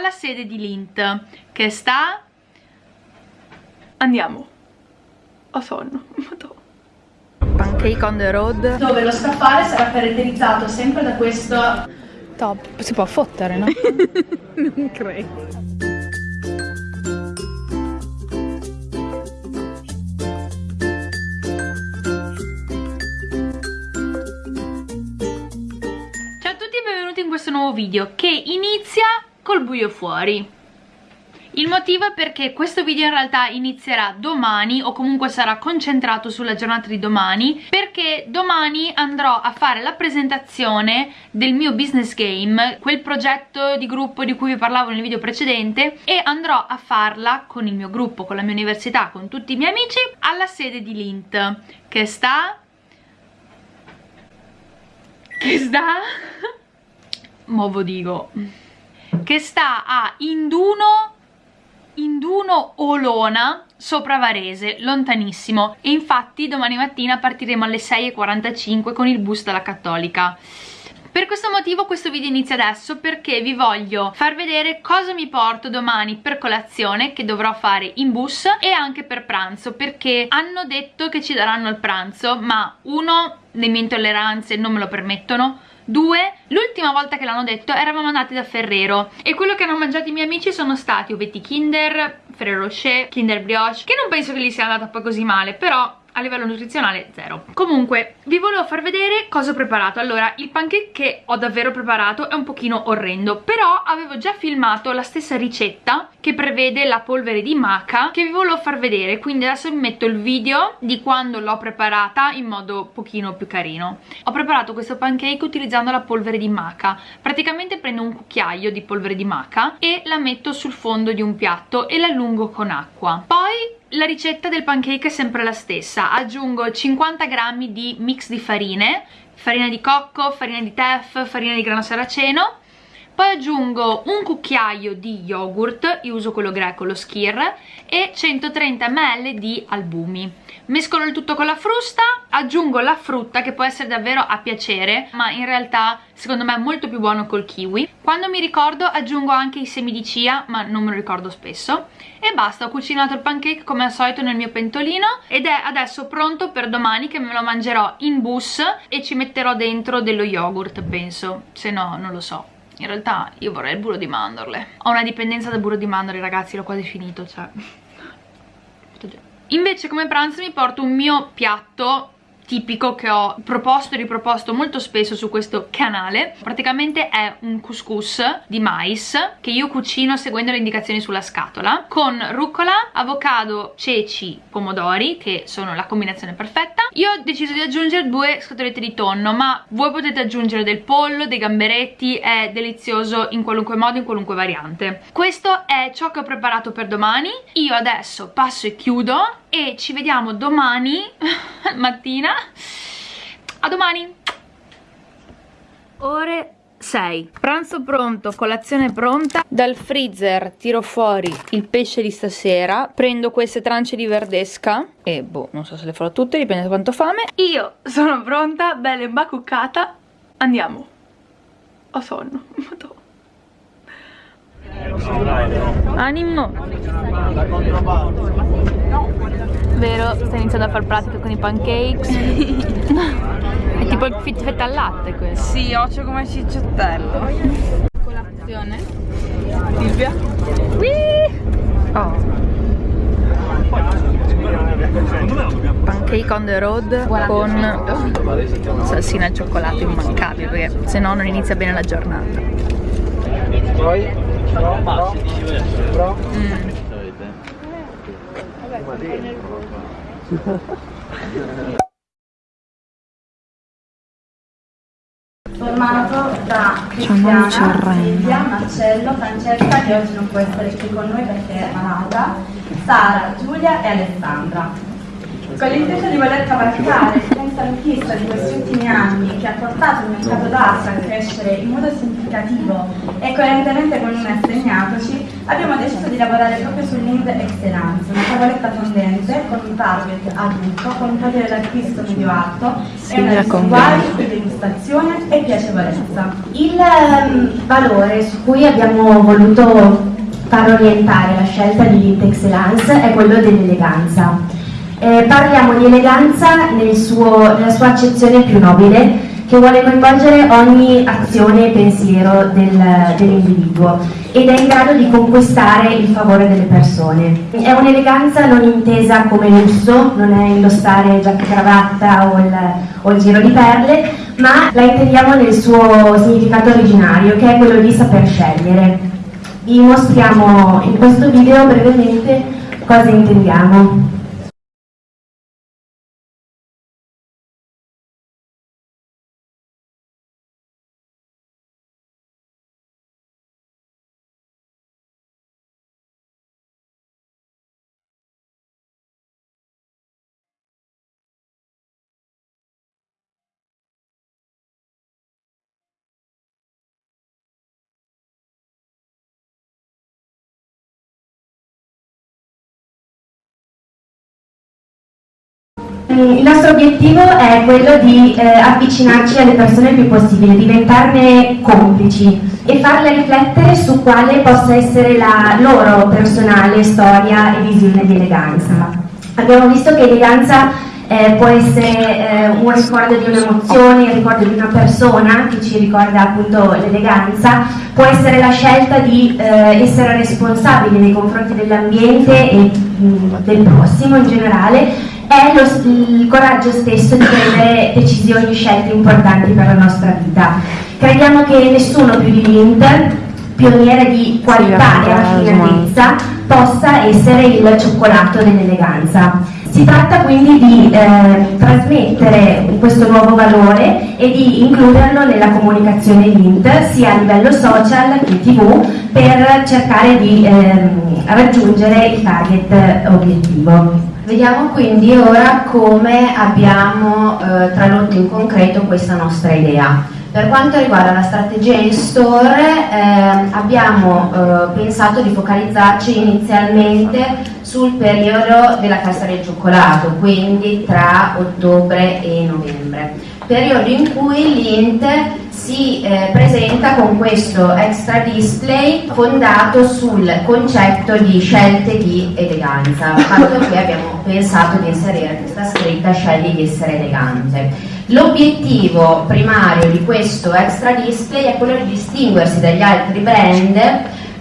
alla sede di Lint che sta... Andiamo. Ho sonno. Pancake on the road. Dove lo scaffale sarà caratterizzato sempre da questo... Top. Si può fottere, no? non credo. Ciao a tutti e benvenuti in questo nuovo video che inizia col buio fuori. Il motivo è perché questo video in realtà inizierà domani o comunque sarà concentrato sulla giornata di domani perché domani andrò a fare la presentazione del mio business game, quel progetto di gruppo di cui vi parlavo nel video precedente e andrò a farla con il mio gruppo, con la mia università, con tutti i miei amici alla sede di Lint che sta... che sta... Movo dico che sta a Induno Induno Olona sopra Varese, lontanissimo. E infatti domani mattina partiremo alle 6.45 con il bus dalla Cattolica. Per questo motivo questo video inizia adesso perché vi voglio far vedere cosa mi porto domani per colazione che dovrò fare in bus e anche per pranzo perché hanno detto che ci daranno il pranzo ma uno le mie intolleranze non me lo permettono Due, l'ultima volta che l'hanno detto eravamo andati da Ferrero e quello che hanno mangiato i miei amici sono stati ovetti Kinder, Ferrero Rocher, Kinder Brioche, che non penso che gli sia andata poi così male, però a livello nutrizionale zero. Comunque vi volevo far vedere cosa ho preparato. Allora il pancake che ho davvero preparato è un pochino orrendo però avevo già filmato la stessa ricetta che prevede la polvere di maca che vi volevo far vedere. Quindi adesso vi metto il video di quando l'ho preparata in modo pochino più carino. Ho preparato questo pancake utilizzando la polvere di maca. Praticamente prendo un cucchiaio di polvere di maca e la metto sul fondo di un piatto e l'allungo con acqua. Poi la ricetta del pancake è sempre la stessa, aggiungo 50 grammi di mix di farine, farina di cocco, farina di teff, farina di grano saraceno, poi aggiungo un cucchiaio di yogurt, io uso quello greco, lo skir, e 130 ml di albumi. Mescolo il tutto con la frusta aggiungo la frutta che può essere davvero a piacere ma in realtà secondo me è molto più buono col kiwi. Quando mi ricordo aggiungo anche i semi di chia ma non me lo ricordo spesso. E basta ho cucinato il pancake come al solito nel mio pentolino ed è adesso pronto per domani che me lo mangerò in bus e ci metterò dentro dello yogurt penso. Se no non lo so in realtà io vorrei il burro di mandorle. Ho una dipendenza dal burro di mandorle ragazzi l'ho quasi finito cioè. Invece come pranzo mi porto un mio piatto tipico che ho proposto e riproposto molto spesso su questo canale. Praticamente è un couscous di mais che io cucino seguendo le indicazioni sulla scatola con rucola, avocado, ceci, pomodori che sono la combinazione perfetta. Io ho deciso di aggiungere due scatolette di tonno ma voi potete aggiungere del pollo, dei gamberetti è delizioso in qualunque modo, in qualunque variante. Questo è ciò che ho preparato per domani. Io adesso passo e chiudo e ci vediamo domani mattina. A domani. Ore 6 pranzo pronto, colazione pronta. Dal freezer tiro fuori il pesce di stasera prendo queste trance di verdesca e boh, non so se le farò tutte, dipende da quanto fame. Io sono pronta, bella imbacuccata. Andiamo. Ho sonno Animo. Vero, stai iniziando a fare pratica con i pancakes? È tipo il fit fetta al latte questo. Sì, occhio come cicciottello Colazione. Silvia? Oh. Pancake on the road con salsina al cioccolato immancabile perché se no non inizia bene la giornata. Poi Pro, pro, pro. Mm. formato da Cristiana, Silvia, Marcello, Francesca che oggi non può essere qui con noi perché è malata, Sara, Giulia e Alessandra con l'intento di voler cavalcare senza conquista di questi ultimi anni che ha portato il mercato d'arte a crescere in modo significativo e coerentemente con noi assegnatoci, abbiamo deciso di lavorare proprio sull'Ind Excellence, una tavoletta fondente con un target adulto, con un potere d'acquisto medio alto e una uguali di degustazione e piacevolezza. Il um, valore su cui abbiamo voluto far orientare la scelta di Lint Excellence è quello dell'eleganza. Eh, parliamo di eleganza nel suo, nella sua accezione più nobile che vuole coinvolgere ogni azione e pensiero del, dell'individuo ed è in grado di conquistare il favore delle persone. È un'eleganza non intesa come lusso, non è indossare giacca cravatta o il, o il giro di perle, ma la intendiamo nel suo significato originario, che è quello di saper scegliere. Vi mostriamo in questo video brevemente cosa intendiamo. Il nostro obiettivo è quello di eh, avvicinarci alle persone il più possibile, diventarne complici e farle riflettere su quale possa essere la loro personale storia e visione di eleganza. Abbiamo visto che eleganza eh, può essere eh, un ricordo di un'emozione, il ricordo di una persona che ci ricorda appunto l'eleganza, può essere la scelta di eh, essere responsabili nei confronti dell'ambiente e mh, mm, del prossimo in generale è lo, il coraggio stesso di prendere decisioni e scelte importanti per la nostra vita. Crediamo che nessuno più di Mint, pioniere di qualità e raffinatezza, possa essere il cioccolato dell'eleganza. Si tratta quindi di eh, trasmettere questo nuovo valore e di includerlo nella comunicazione Mint, sia a livello social che tv, per cercare di eh, raggiungere il target obiettivo. Vediamo quindi ora come abbiamo eh, tradotto in concreto questa nostra idea. Per quanto riguarda la strategia in store eh, abbiamo eh, pensato di focalizzarci inizialmente sul periodo della festa del cioccolato, quindi tra ottobre e novembre, periodo in cui l'Int si eh, presenta con questo extra display fondato sul concetto di scelte di eleganza, fatto che abbiamo pensato di inserire questa scritta scegli di essere elegante. L'obiettivo primario di questo extra display è quello di distinguersi dagli altri brand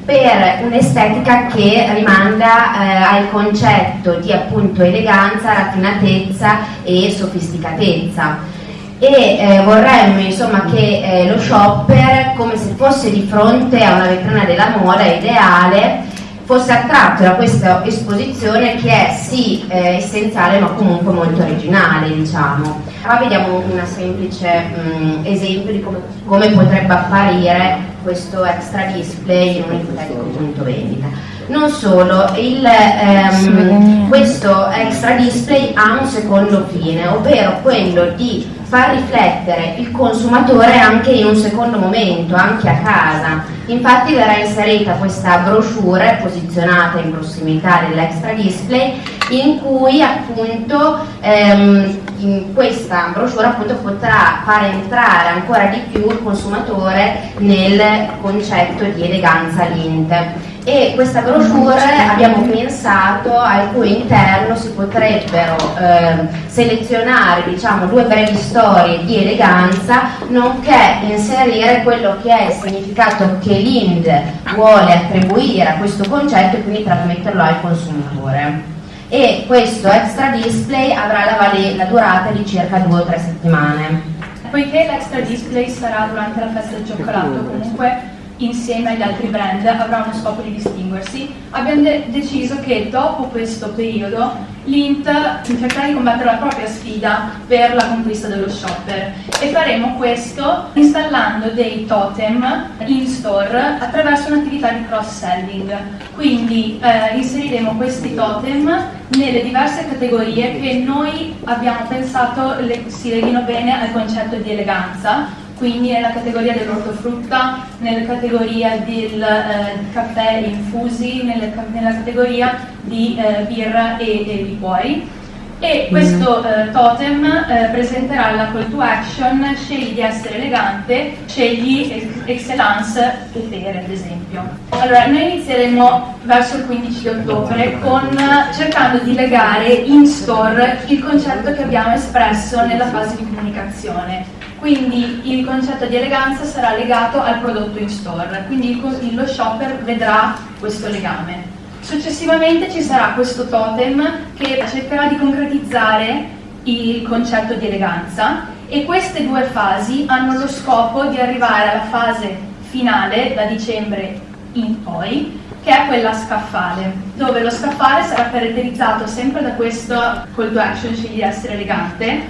per un'estetica che rimanda eh, al concetto di appunto eleganza, raffinatezza e sofisticatezza e eh, vorremmo insomma, che eh, lo shopper, come se fosse di fronte a una vetrina della moda ideale, fosse attratto da questa esposizione che è sì eh, essenziale ma comunque molto originale diciamo. Qua vediamo un semplice mh, mm, esempio di come, come, potrebbe apparire questo extra display in un ipotetico punto vendita. Non solo, il, ehm, questo extra display ha un secondo fine, ovvero quello di far riflettere il consumatore anche in un secondo momento, anche a casa. Infatti verrà inserita questa brochure posizionata in prossimità dell'extra display in cui appunto ehm, in questa brochure appunto potrà far entrare ancora di più il consumatore nel concetto di eleganza linte e questa brochure abbiamo pensato al cui interno si potrebbero eh, selezionare diciamo, due brevi storie di eleganza nonché inserire quello che è il significato che l'Ind vuole attribuire a questo concetto e quindi trasmetterlo al consumatore e questo extra display avrà la, la durata di circa due o tre settimane. Poiché l'extra display sarà durante la festa del cioccolato comunque insieme agli altri brand avrà uno scopo di distinguersi, abbiamo de deciso che dopo questo periodo l'Int cercherà di combattere la propria sfida per la conquista dello shopper e faremo questo installando dei totem in store attraverso un'attività di cross-selling. Quindi eh, inseriremo questi totem nelle diverse categorie che noi abbiamo pensato le, si leghino bene al concetto di eleganza. Quindi nella categoria dell'ortofrutta, nella categoria del eh, caffè infusi, nella, nella categoria di eh, birra e, e liquori e questo eh, totem eh, presenterà la call to action scegli di essere elegante, scegli excellence potere ad esempio. Allora noi inizieremo verso il 15 di ottobre con, cercando di legare in store il concetto che abbiamo espresso nella fase di comunicazione. Quindi il concetto di eleganza sarà legato al prodotto in store, quindi il, lo shopper vedrà questo legame. Successivamente ci sarà questo totem che cercherà di concretizzare il concetto di eleganza e queste due fasi hanno lo scopo di arrivare alla fase finale da dicembre in poi che è quella scaffale dove lo scaffale sarà caratterizzato sempre da questo call to action scegli di essere elegante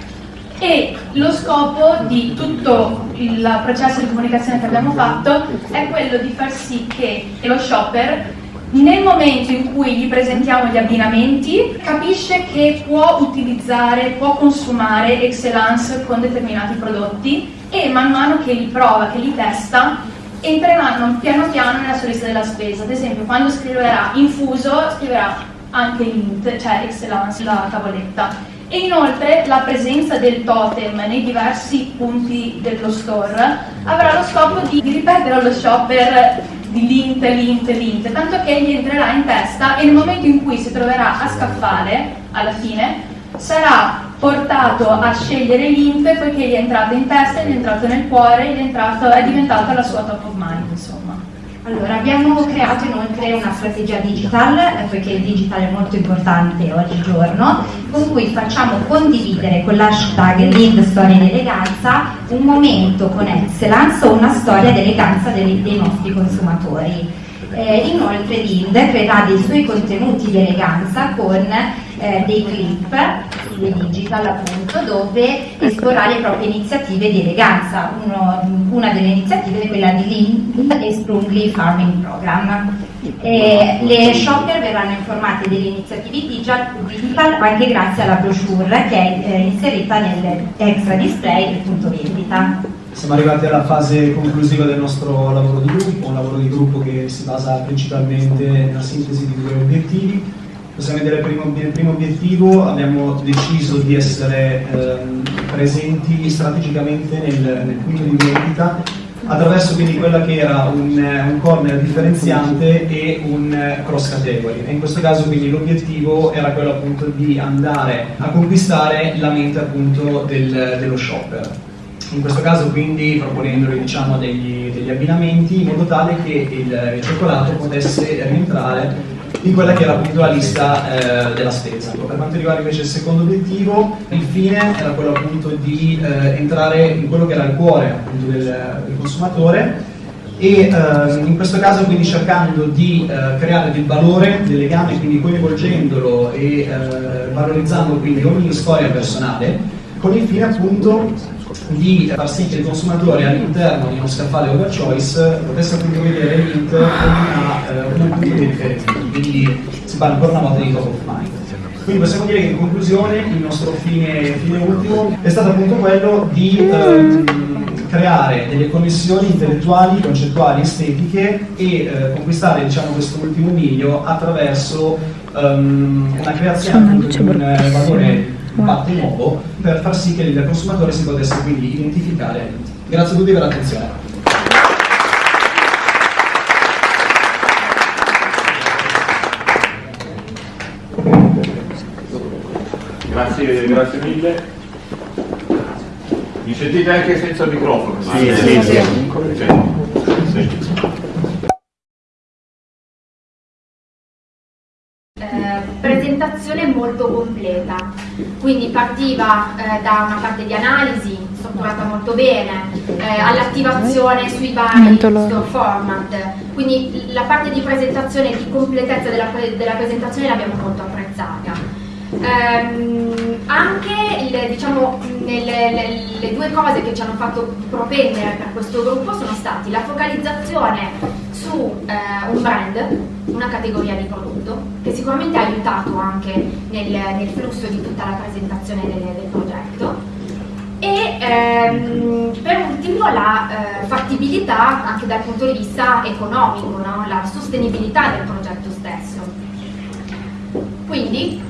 e lo scopo di tutto il processo di comunicazione che abbiamo fatto è quello di far sì che lo shopper nel momento in cui gli presentiamo gli abbinamenti capisce che può utilizzare, può consumare Excellence con determinati prodotti e man mano che li prova, che li testa entreranno piano piano nella sua lista della spesa. Ad esempio quando scriverà infuso scriverà anche l'int, cioè Excellence, la tavoletta. E inoltre la presenza del totem nei diversi punti dello store avrà lo scopo di ripetere allo shopper di lint, lint, lint, tanto che gli entrerà in testa e nel momento in cui si troverà a scaffale, alla fine, sarà portato a scegliere lint poiché gli è entrato in testa, gli è entrato nel cuore, gli è, entrato, è diventata la sua top of mind, insomma. Allora, abbiamo creato inoltre una strategia digital, eh, poiché il digital è molto importante oggigiorno, con cui facciamo condividere con l'hashtag Lead Storia di Eleganza un momento con excellence o una storia di eleganza dei, dei nostri consumatori. Eh, inoltre Lind creerà dei suoi contenuti di eleganza con eh, dei clip stile digital appunto dove esporrà le proprie iniziative di eleganza. Uno, una delle iniziative è quella di Lind e Sprungly Farming Program. E le shopper verranno informate delle iniziative digital anche grazie alla brochure che è eh, inserita nel extra display del punto vendita. Siamo arrivati alla fase conclusiva del nostro lavoro di gruppo, un lavoro di gruppo che si basa principalmente nella sintesi di due obiettivi. Possiamo vedere primo, il primo obiettivo, abbiamo deciso di essere ehm, presenti strategicamente nel, nel, punto di vendita attraverso quindi quella che era un, un corner differenziante e un cross category. E in questo caso quindi l'obiettivo era quello appunto di andare a conquistare la mente appunto del, dello shopper. In questo caso quindi proponendoli diciamo, degli, degli, abbinamenti in modo tale che il, il, cioccolato potesse rientrare in quella che era appunto la lista eh, della spesa. Per quanto riguarda invece il secondo obiettivo, il fine era quello appunto di eh, entrare in quello che era il cuore appunto del, del consumatore e eh, in questo caso quindi cercando di eh, creare del valore, del legame, quindi coinvolgendolo e eh, valorizzando quindi ogni storia personale con il fine appunto di far sì che il consumatore all'interno di uno scaffale overchoice potesse appunto vedere l'int come una, uh, un punto quindi si parla ancora una volta di top of mind. Quindi possiamo dire che in conclusione il nostro fine, fine ultimo è stato appunto quello di um, creare delle connessioni intellettuali, concettuali, estetiche e uh, conquistare diciamo, questo ultimo miglio attraverso um, una creazione di un uh, valore parte nuovo per far sì che il consumatore si potesse quindi identificare. Grazie a tutti per l'attenzione. Grazie, grazie mille. Mi sentite anche senza microfono? Sì, sì, sì. sì. sì. Presentazione molto completa, quindi partiva eh, da una parte di analisi strutturata molto bene, eh, all'attivazione sui vari format, quindi la parte di presentazione e di completezza della, della presentazione l'abbiamo molto apprezzata. Ehm, anche le, diciamo, nelle, le, le due cose che ci hanno fatto propendere per questo gruppo sono stati la focalizzazione su eh, un brand, una categoria di prodotto, che sicuramente ha aiutato anche nel, nel flusso di tutta la presentazione del, del progetto, e ehm, per ultimo la eh, fattibilità anche dal punto di vista economico, no? la sostenibilità del progetto stesso. Quindi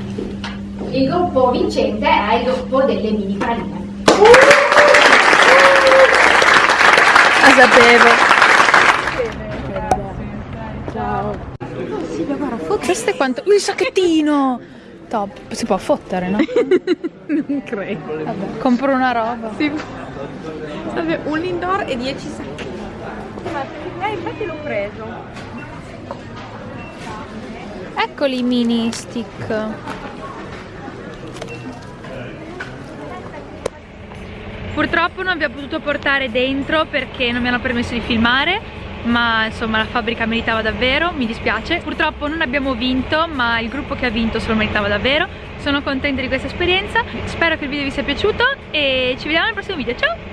il gruppo vincente è il gruppo delle mini praline. La sapevo. Questo è quanto... Il sacchettino! Top. Si può fottere, no? Non credo. Vabbè, compro una roba. Sì. Vabbè, un indoor e 10 sacchi. Eh, infatti l'ho preso. Eccoli i mini stick. Purtroppo non abbiamo potuto portare dentro perché non mi hanno permesso di filmare ma insomma la fabbrica meritava davvero, mi dispiace. Purtroppo non abbiamo vinto, ma il gruppo che ha vinto se lo meritava davvero. Sono contenta di questa esperienza, spero che il video vi sia piaciuto e ci vediamo nel prossimo video, ciao!